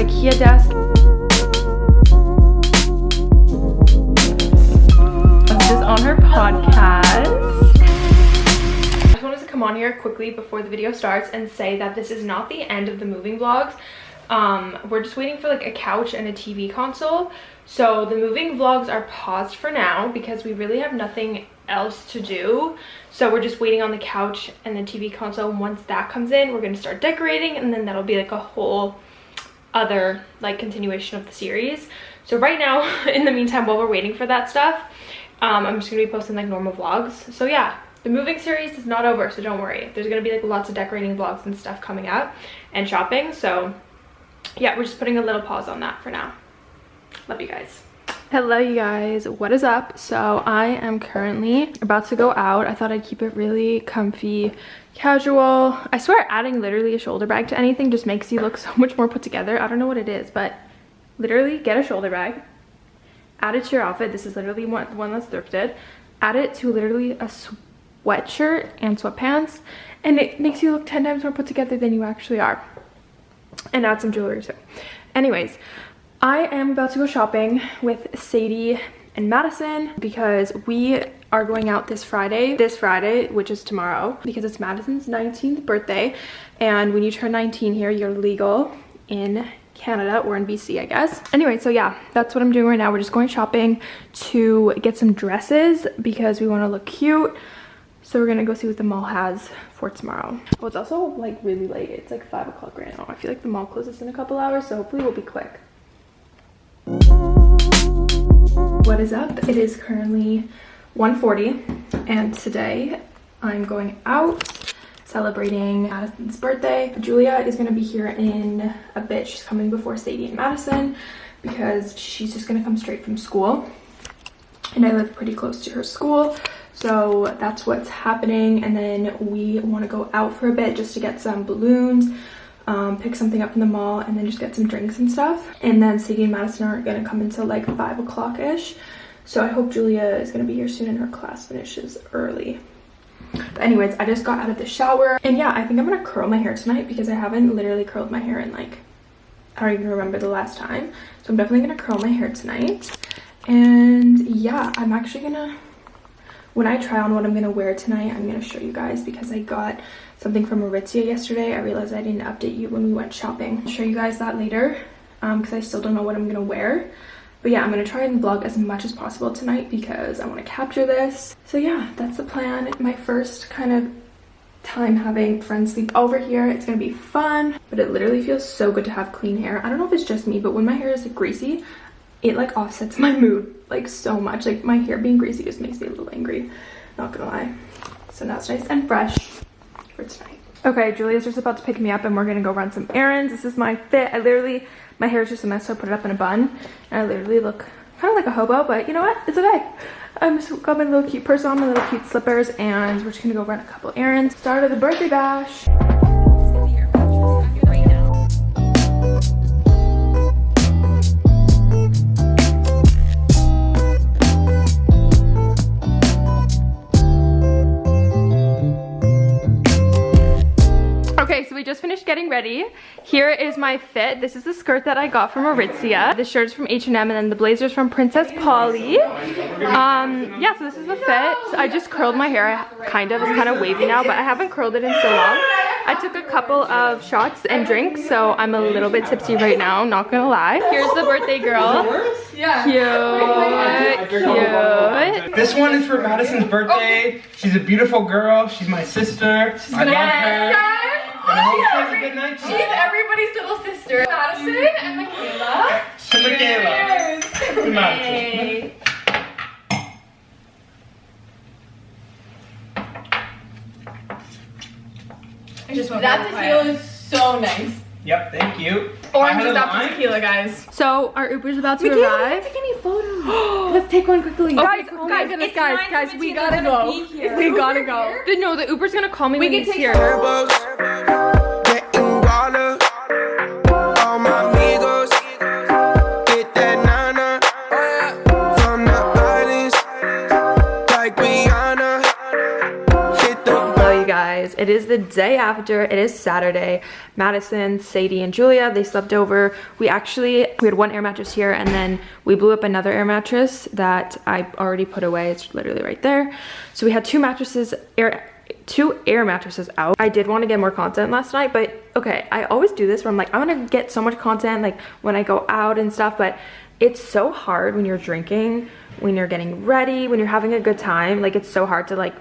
Ikea desk. This is on her podcast. I just wanted to come on here quickly before the video starts and say that this is not the end of the moving vlogs. Um, we're just waiting for like a couch and a TV console. So the moving vlogs are paused for now because we really have nothing else to do. So we're just waiting on the couch and the TV console. Once that comes in, we're going to start decorating and then that'll be like a whole other like continuation of the series. So right now, in the meantime, while we're waiting for that stuff, um, I'm just to be posting like normal vlogs. So yeah, the moving series is not over, so don't worry. There's to be like lots of decorating vlogs and stuff coming up and shopping. So yeah, we're just putting a little pause on that for now. Love you guys. Hello you guys, what is up? So I am currently about to go out. I thought I'd keep it really comfy, casual. I swear adding literally a shoulder bag to anything just makes you look so much more put together. I don't know what it is, but literally get a shoulder bag, add it to your outfit. This is literally one, one that's thrifted. Add it to literally a sweatshirt and sweatpants and it makes you look 10 times more put together than you actually are and add some jewelry too. Anyways, I am about to go shopping with Sadie and Madison because we are going out this Friday, this Friday, which is tomorrow, because it's Madison's 19th birthday. And when you turn 19 here, you're legal in Canada or in BC, I guess. Anyway, so yeah, that's what I'm doing right now. We're just going shopping to get some dresses because we want to look cute. So we're gonna go see what the mall has for tomorrow. Oh, it's also like really late. It's like five o'clock right now. I feel like the mall closes in a couple hours, so hopefully we'll be quick. What is up? It is currently 1.40 and today I'm going out celebrating Madison's birthday. Julia is gonna be here in a bit. She's coming before Sadie and Madison because she's just gonna come straight from school and I live pretty close to her school so that's what's happening and then we want to go out for a bit just to get some balloons um, pick something up in the mall and then just get some drinks and stuff. And then Sadie and Madison aren't gonna come until like five o'clock ish so I hope Julia is gonna be here soon and her class finishes early. But anyways I just got out of the shower. And yeah I think I'm gonna curl my hair tonight because I haven't literally curled my hair in like I don't even remember the last time. So I'm definitely gonna curl my hair tonight. And yeah i'm actually gonna when i try on what i'm gonna wear tonight i'm gonna show you guys because i got something from Aritzia yesterday. I realized i didn't update you when we went shopping. I'll show you guys that later because um, i still don't know what i'm gonna wear. But yeah i'm gonna try and vlog as much as possible tonight because i want to capture this. So yeah that's the plan. My first kind of time having friends sleep over here. It's gonna be fun but it literally feels so good to have clean hair. I don't know if it's just me but when my hair is like greasy it like offsets my mood like so much. Like my hair being greasy just makes me a little angry not gonna lie. So now it's nice and fresh for tonight. Okay julia's just about to pick me up and we're gonna go run some errands. This is my fit. I literally my hair is just a mess so i put it up in a bun. And i literally look kind of like a hobo but you know what? It's okay. I'm just got my little cute purse on my little cute slippers and we're just gonna go run a couple errands. Start of the birthday bash just finished getting ready. Here is my fit. This is the skirt that I got from Aritzia. The shirt is from H&M and then the blazer's from Princess Polly. Um, yeah, so this is the fit. I just curled my hair, kind of. It's kind of wavy now, but I haven't curled it in so long. I took a couple of shots and drinks, so I'm a little bit tipsy right now, not gonna lie. Here's the birthday girl. Cute, cute. This one is for Madison's birthday. She's a beautiful girl. She's my sister. She's I love her. She's, She's everybody's little sister. Madison and Michaela. To Michaela. To Madison. I just want that tequila is so nice. Yep, thank you. Orange is after tequila, guys. So our Uber's about to Michaela, arrive. Take any photos. Let's take one quickly. Oh, okay, guys, oh guys, goodness, guys, guys, we gotta go. We gotta go. No, the Uber's gonna call me we when he's here. guys, it is the day after. It is Saturday. Madison, Sadie, and Julia, they slept over. We actually, we had one air mattress here and then we blew up another air mattress that I already put away. It's literally right there. So we had two mattresses, air, two air mattresses out. I did want to get more content last night, but okay, I always do this where I'm like, I'm gonna get so much content like when I go out and stuff, but it's so hard when you're drinking, when you're getting ready, when you're having a good time. Like it's so hard to like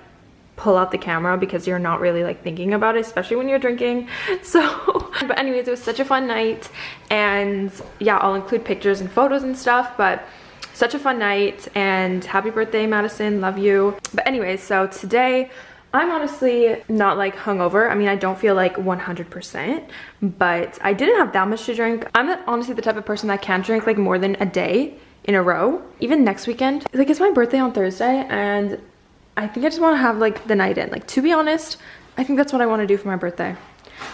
pull out the camera because you're not really like thinking about it especially when you're drinking so but anyways it was such a fun night and yeah i'll include pictures and photos and stuff but such a fun night and happy birthday madison love you but anyways so today I'm honestly not like hungover. I mean, I don't feel like 100%, but I didn't have that much to drink. I'm honestly the type of person that can't drink like more than a day in a row. Even next weekend, like it's my birthday on Thursday and I think I just want to have like the night in. Like to be honest, I think that's what I want to do for my birthday.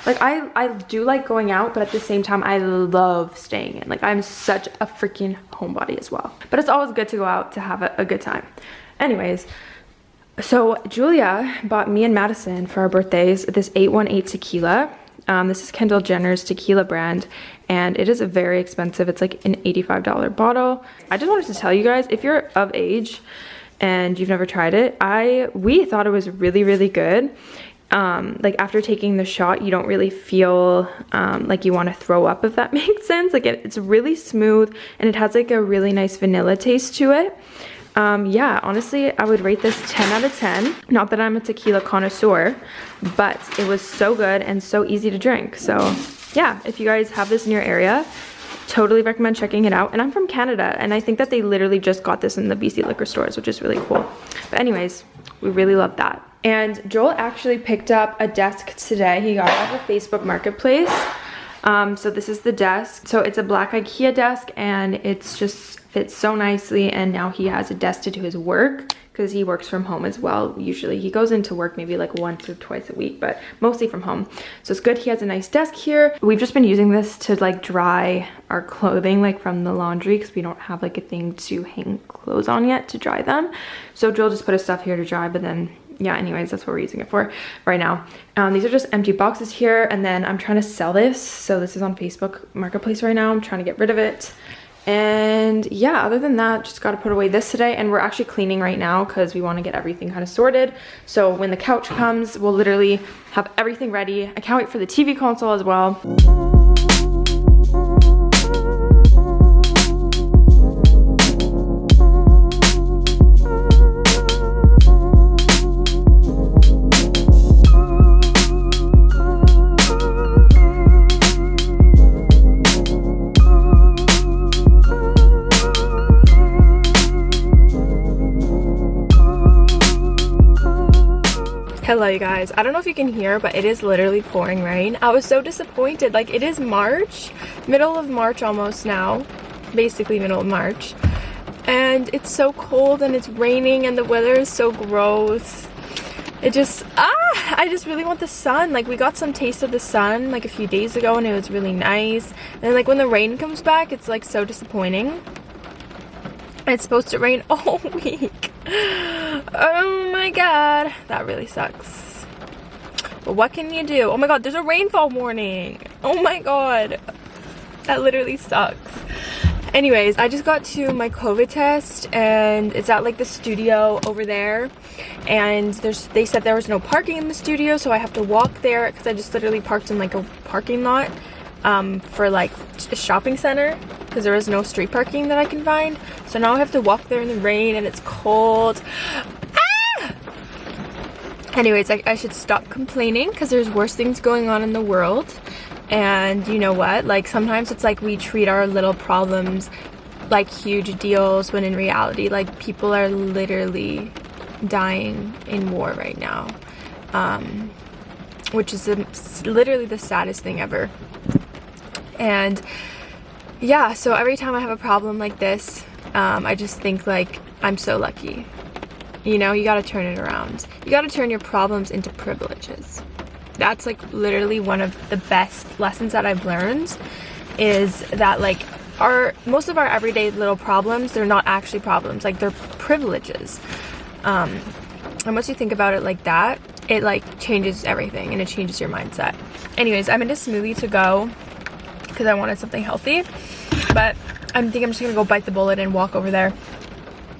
Like I, I do like going out, but at the same time, I love staying in. Like I'm such a freaking homebody as well. But it's always good to go out to have a, a good time. Anyways, so Julia bought me and Madison for our birthdays this 818 tequila. Um, this is Kendall Jenner's tequila brand and it is very expensive. It's like an $85 bottle. I just wanted to tell you guys, if you're of age and you've never tried it, I we thought it was really, really good. Um, like after taking the shot, you don't really feel um, like you want to throw up, if that makes sense. Like it, it's really smooth and it has like a really nice vanilla taste to it um, yeah, honestly, I would rate this 10 out of 10. Not that I'm a tequila connoisseur, but it was so good and so easy to drink. So yeah, if you guys have this in your area, totally recommend checking it out. And I'm from Canada, and I think that they literally just got this in the BC liquor stores, which is really cool. But anyways, we really love that. And Joel actually picked up a desk today. He got it off of Facebook Marketplace. Um, so this is the desk. So it's a black Ikea desk and it's just fits so nicely and now he has a desk to do his work because he works from home as well. Usually he goes into work maybe like once or twice a week but mostly from home. So it's good he has a nice desk here. We've just been using this to like dry our clothing like from the laundry because we don't have like a thing to hang clothes on yet to dry them. So Joel just put his stuff here to dry but then yeah anyways that's what we're using it for right now. Um, these are just empty boxes here and then i'm trying to sell this. So this is on facebook marketplace right now. I'm trying to get rid of it and yeah other than that just got to put away this today. And we're actually cleaning right now because we want to get everything kind of sorted. So when the couch comes we'll literally have everything ready. I can't wait for the tv console as well Hello you guys. I don't know if you can hear, but it is literally pouring rain. I was so disappointed. Like it is March, middle of March almost now, basically middle of March. And it's so cold and it's raining and the weather is so gross. It just, ah, I just really want the sun. Like we got some taste of the sun like a few days ago and it was really nice. And like when the rain comes back, it's like so disappointing. It's supposed to rain all week. Oh my god. That really sucks. But what can you do? Oh my god, there's a rainfall warning. Oh my god. That literally sucks. Anyways, I just got to my COVID test and it's at like the studio over there. And there's they said there was no parking in the studio, so I have to walk there because I just literally parked in like a parking lot um, for like a shopping center because there is no street parking that I can find. So now I have to walk there in the rain and it's cold. Ah! Anyways, I, I should stop complaining because there's worse things going on in the world. And you know what? Like sometimes it's like we treat our little problems like huge deals when in reality like people are literally dying in war right now. Um, which is literally the saddest thing ever. And yeah, so every time I have a problem like this, um, I just think like, I'm so lucky. You know, you gotta turn it around. You gotta turn your problems into privileges. That's like literally one of the best lessons that I've learned is that like our, most of our everyday little problems, they're not actually problems, like they're privileges. Um, and once you think about it like that, it like changes everything and it changes your mindset. Anyways, I'm in a smoothie to go because I wanted something healthy. But I think I'm just gonna go bite the bullet and walk over there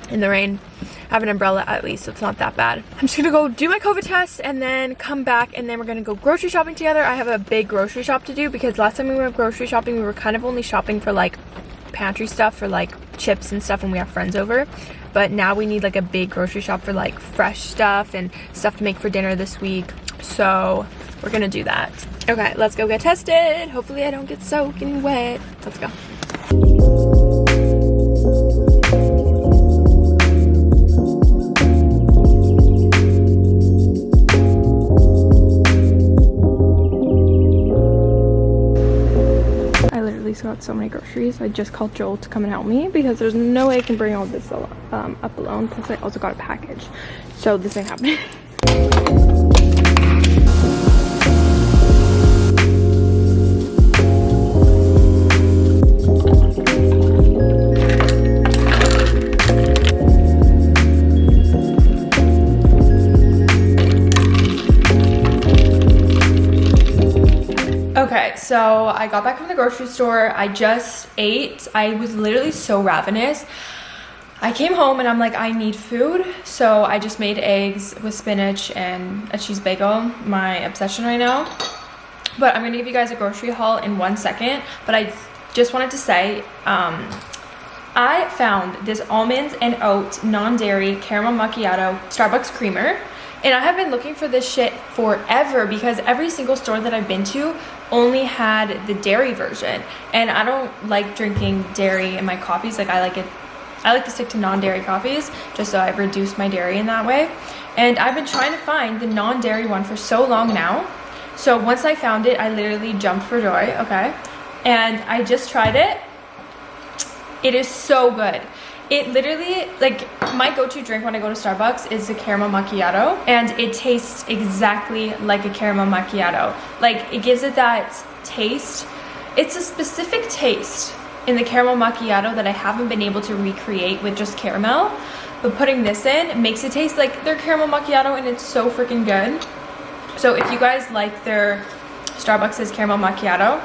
in the rain. I have an umbrella at least, so it's not that bad. I'm just gonna go do my COVID test and then come back and then we're gonna go grocery shopping together. I have a big grocery shop to do because last time we went grocery shopping, we were kind of only shopping for like pantry stuff for like chips and stuff when we have friends over but now we need like a big grocery shop for like fresh stuff and stuff to make for dinner this week so we're gonna do that okay let's go get tested hopefully i don't get soaking wet let's go I literally got so many groceries. I just called Joel to come and help me because there's no way I can bring all this um, up alone. Plus I also got a package. So this ain't happening. so I got back from the grocery store. I just ate. I was literally so ravenous. I came home and I'm like, I need food. So I just made eggs with spinach and a cheese bagel, my obsession right now. But I'm gonna give you guys a grocery haul in one second. But I just wanted to say, um, I found this almonds and oat non-dairy caramel macchiato Starbucks creamer. And I have been looking for this shit forever because every single store that I've been to only had the dairy version. And I don't like drinking dairy in my coffees. Like I like it, I like to stick to non-dairy coffees just so I've reduced my dairy in that way. And I've been trying to find the non-dairy one for so long now. So once I found it, I literally jumped for joy, okay? And I just tried it. It is so good it literally like my go-to drink when i go to starbucks is the caramel macchiato and it tastes exactly like a caramel macchiato. Like it gives it that taste. It's a specific taste in the caramel macchiato that i haven't been able to recreate with just caramel but putting this in makes it taste like their caramel macchiato and it's so freaking good. So if you guys like their starbucks caramel macchiato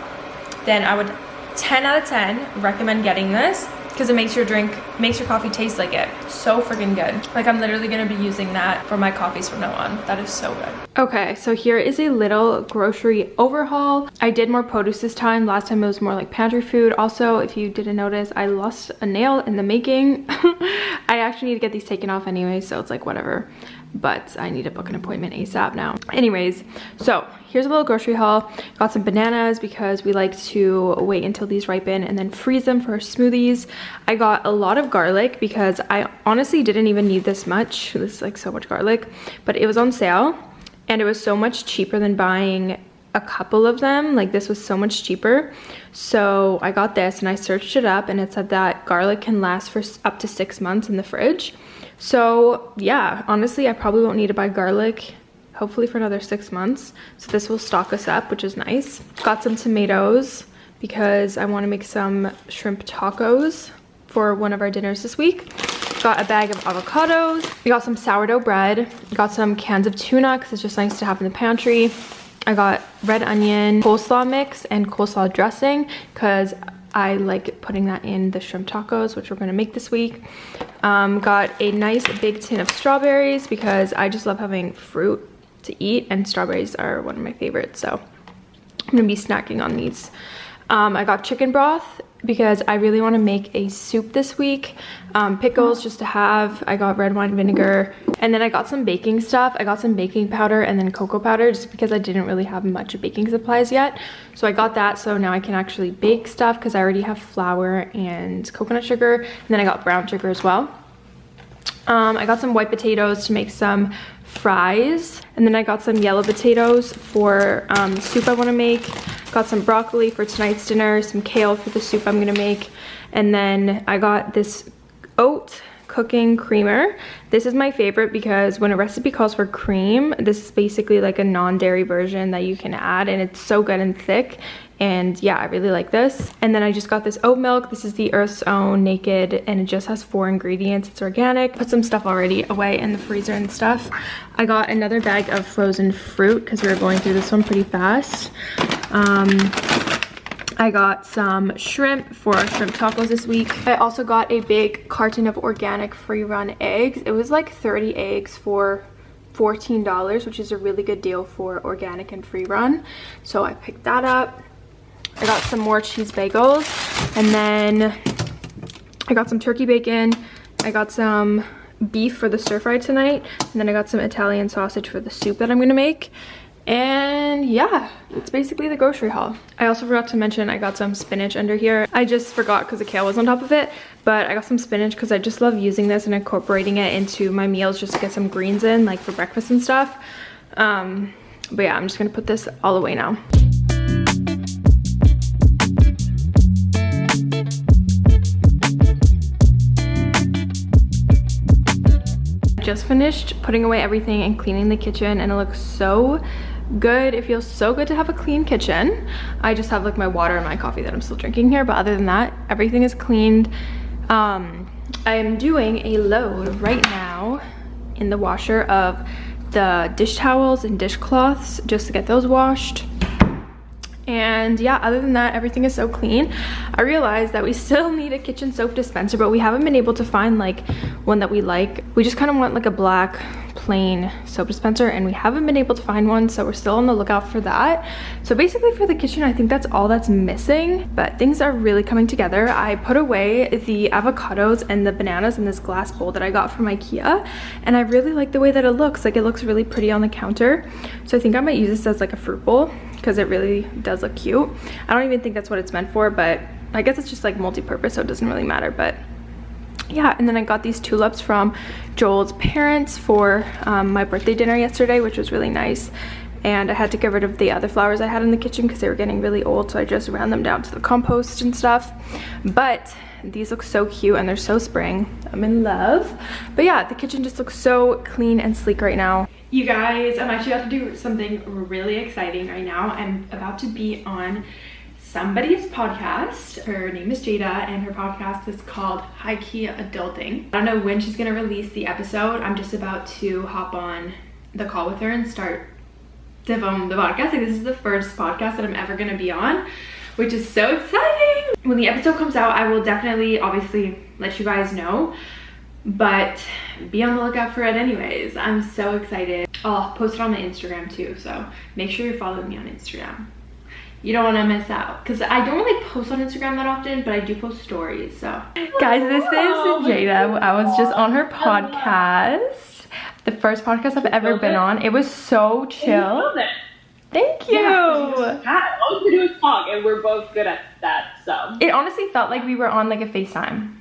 then i would 10 out of 10 recommend getting this because it makes your drink, makes your coffee taste like it. So freaking good. Like I'm literally gonna be using that for my coffees from now on. That is so good. Okay, so here is a little grocery overhaul. I did more produce this time. Last time it was more like pantry food. Also, if you didn't notice, I lost a nail in the making. I actually need to get these taken off anyway, so it's like whatever but I need to book an appointment ASAP now. Anyways, so here's a little grocery haul. Got some bananas because we like to wait until these ripen and then freeze them for smoothies. I got a lot of garlic because I honestly didn't even need this much. This is like so much garlic, but it was on sale and it was so much cheaper than buying a couple of them like this was so much cheaper so i got this and i searched it up and it said that garlic can last for up to six months in the fridge so yeah, honestly, I probably won't need to buy garlic hopefully for another six months. So this will stock us up, which is nice. Got some tomatoes because I want to make some shrimp tacos for one of our dinners this week. Got a bag of avocados. We got some sourdough bread. Got some cans of tuna because it's just nice to have in the pantry. I got red onion coleslaw mix and coleslaw dressing because I like putting that in the shrimp tacos, which we're gonna make this week. Um, got a nice big tin of strawberries because I just love having fruit to eat and strawberries are one of my favorites. So I'm gonna be snacking on these. Um, I got chicken broth because I really want to make a soup this week. Um, pickles just to have. I got red wine vinegar. And then I got some baking stuff. I got some baking powder and then cocoa powder just because I didn't really have much baking supplies yet. So I got that so now I can actually bake stuff because I already have flour and coconut sugar. And then I got brown sugar as well. Um, I got some white potatoes to make some fries. And then I got some yellow potatoes for um, soup I want to make. Got some broccoli for tonight's dinner, some kale for the soup I'm gonna make. And then I got this oat cooking creamer. This is my favorite because when a recipe calls for cream, this is basically like a non-dairy version that you can add and it's so good and thick. And yeah i really like this. And then i just got this oat milk. This is the earth's own naked and it just has four ingredients. It's organic. Put some stuff already away in the freezer and stuff. I got another bag of frozen fruit because we were going through this one pretty fast. Um, I got some shrimp for shrimp tacos this week. I also got a big carton of organic free run eggs. It was like 30 eggs for $14, which is a really good deal for organic and free run. So I picked that up. I got some more cheese bagels and then I got some turkey bacon. I got some beef for the stir fry tonight and then I got some Italian sausage for the soup that I'm gonna make and yeah it's basically the grocery haul. I also forgot to mention i got some spinach under here. I just forgot because the kale was on top of it but i got some spinach because i just love using this and incorporating it into my meals just to get some greens in like for breakfast and stuff. Um but yeah i'm just gonna put this all away now. Just finished putting away everything and cleaning the kitchen and it looks so good. It feels so good to have a clean kitchen. I just have like my water and my coffee that i'm still drinking here but other than that everything is cleaned. Um i am doing a load right now in the washer of the dish towels and dishcloths just to get those washed. And yeah other than that everything is so clean. I realized that we still need a kitchen soap dispenser but we haven't been able to find like one that we like. We just kind of want like a black plain soap dispenser and we haven't been able to find one so we're still on the lookout for that so basically for the kitchen i think that's all that's missing but things are really coming together i put away the avocados and the bananas in this glass bowl that i got from ikea and i really like the way that it looks like it looks really pretty on the counter so i think i might use this as like a fruit bowl because it really does look cute. I don't even think that's what it's meant for, but I guess it's just like multi-purpose, so it doesn't really matter. But yeah, and then I got these tulips from Joel's parents for um, my birthday dinner yesterday, which was really nice. And I had to get rid of the other flowers I had in the kitchen because they were getting really old, so I just ran them down to the compost and stuff. But these look so cute and they're so spring. I'm in love. But yeah, the kitchen just looks so clean and sleek right now. You guys, I'm actually about to do something really exciting right now. I'm about to be on somebody's podcast. Her name is Jada and her podcast is called High Key Adulting. I don't know when she's gonna release the episode. I'm just about to hop on the call with her and start to film the podcast. Like this is the first podcast that I'm ever gonna be on, which is so exciting. When the episode comes out, I will definitely obviously let you guys know but be on the lookout for it anyways i'm so excited i'll post it on my instagram too so make sure you're following me on instagram you don't want to miss out. Because i don't really post on instagram that often but i do post stories so. Guys this is oh, jada. I was just on her podcast the first podcast i've ever been on. It was so chill. Thank you. Yeah, all we do is talk, and we're both good at that. So. It honestly felt like we were on like a FaceTime.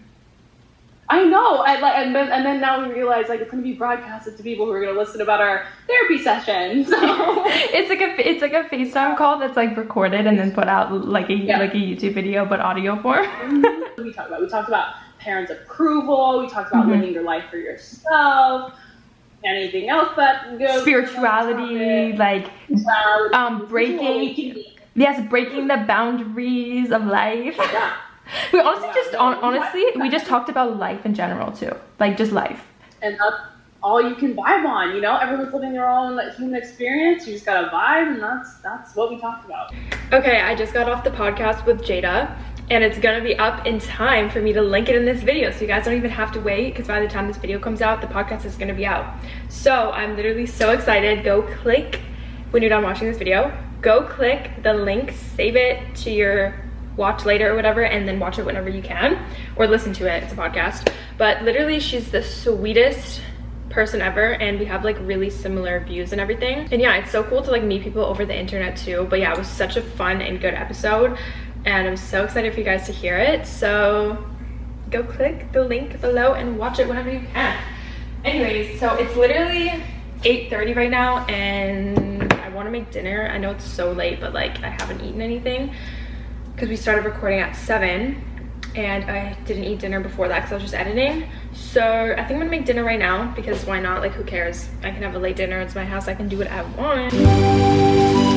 I know, I like, and then and then now we realize like it's gonna be broadcasted to people who are gonna listen about our therapy sessions. So. it's like a it's like a FaceTime call that's like recorded and then put out like a yeah. like a YouTube video but audio form. Mm-hmm. we talked about we talked about parents' approval. We talked about mm-hmm. living your life for yourself. Anything else that goes spirituality, like um breaking yes breaking the boundaries of life. Yeah. We honestly yeah, just on, honestly we just talked about life in general too, like just life. And that's all you can vibe on. You know, everyone's living their own human experience. You just gotta vibe, and that's that's what we talked about. Okay, I just got off the podcast with Jada. And it's gonna be up in time for me to link it in this video. So you guys don't even have to wait because by the time this video comes out, the podcast is gonna be out. So I'm literally so excited. Go click when you're done watching this video. Go click the link, save it to your watch later or whatever and then watch it whenever you can or listen to it it's a podcast. But literally she's the sweetest person ever and we have like really similar views and everything. And yeah it's so cool to like meet people over the internet too. But yeah it was such a fun and good episode and i'm so excited for you guys to hear it. So go click the link below and watch it whenever you can. Anyways so it's literally 8:30 right now and i want to make dinner. I know it's so late but like i haven't eaten anything because we started recording at 7 and I didn't eat dinner before that because I was just editing. So I think I'm gonna make dinner right now because why not? Like who cares? I can have a late dinner. It's my house. I can do what I want.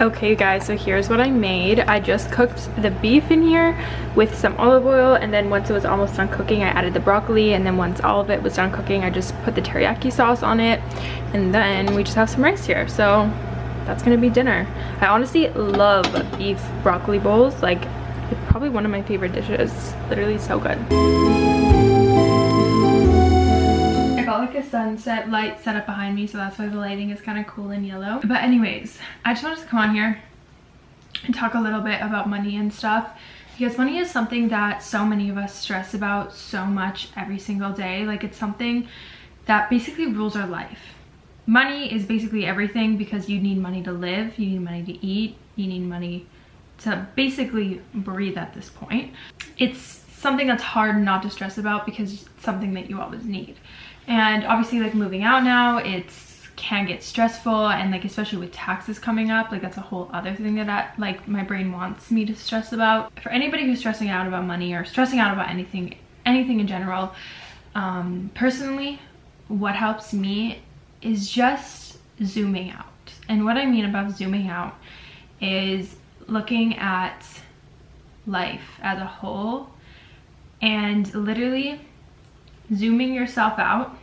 Okay guys, so here's what I made. I just cooked the beef in here with some olive oil and then once it was almost done cooking, I added the broccoli and then once all of it was done cooking, I just put the teriyaki sauce on it and then we just have some rice here. So that's gonna be dinner. I honestly love beef broccoli bowls. Like, it's probably one of my favorite dishes. Literally so good. Like a sunset light set up behind me so that's why the lighting is kind of cool and yellow. But anyways i just wanted to come on here and talk a little bit about money and stuff because money is something that so many of us stress about so much every single day. Like it's something that basically rules our life. Money is basically everything because you need money to live you need money to eat you need money to basically breathe at this point. It's something that's hard not to stress about because it's something that you always need and obviously like moving out now it's can get stressful and like especially with taxes coming up like that's a whole other thing that I, like my brain wants me to stress about. For anybody who's stressing out about money or stressing out about anything anything in general um personally what helps me is just zooming out. And what i mean about zooming out is looking at life as a whole and literally zooming yourself out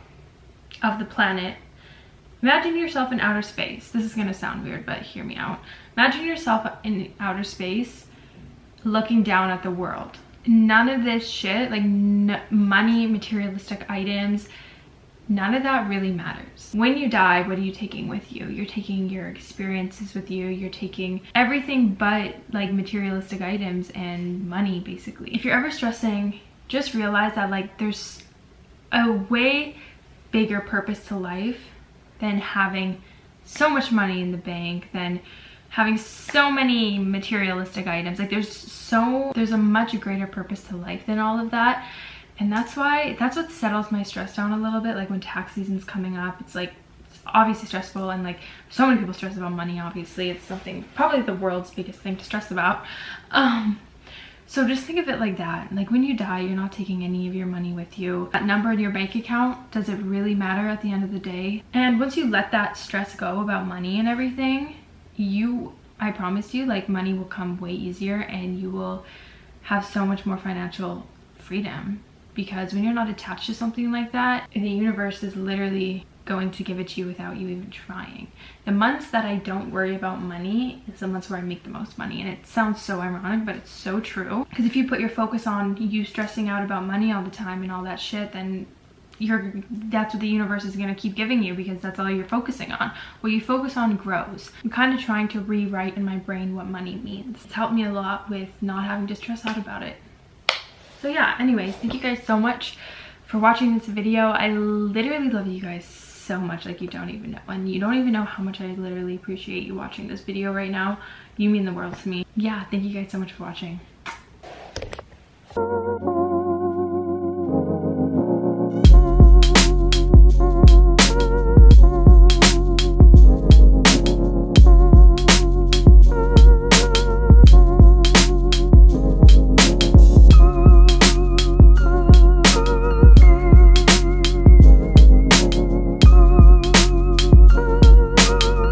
of the planet. Imagine yourself in outer space. This is going to sound weird but hear me out. Imagine yourself in outer space looking down at the world. None of this shit like money materialistic items none of that really matters. When you die what are you taking with you? You're taking your experiences with you. You're taking everything but like materialistic items and money basically. If you're ever stressing just realize that like there's a way bigger purpose to life than having so much money in the bank than having so many materialistic items. Like there's so there's a much greater purpose to life than all of that. And that's why that's what settles my stress down a little bit. Like when tax season's coming up it's like it's obviously stressful and like so many people stress about money obviously. It's something probably the world's biggest thing to stress about. Um so just think of it like that. Like when you die, you're not taking any of your money with you. That number in your bank account, does it really matter at the end of the day? And once you let that stress go about money and everything, you, I promise you, like money will come way easier and you will have so much more financial freedom. Because when you're not attached to something like that, the universe is literally going to give it to you without you even trying. The months that I don't worry about money is the months where I make the most money. And it sounds so ironic, but it's so true. Because if you put your focus on you stressing out about money all the time and all that shit, then you're that's what the universe is going to keep giving you because that's all you're focusing on what you focus on grows i'm kind of trying to rewrite in my brain what money means it's helped me a lot with not having to stress out about it so yeah anyways thank you guys so much for watching this video i literally love you guys so much like you don't even know and you don't even know how much i literally appreciate you watching this video right now. You mean the world to me. Yeah thank you guys so much for watching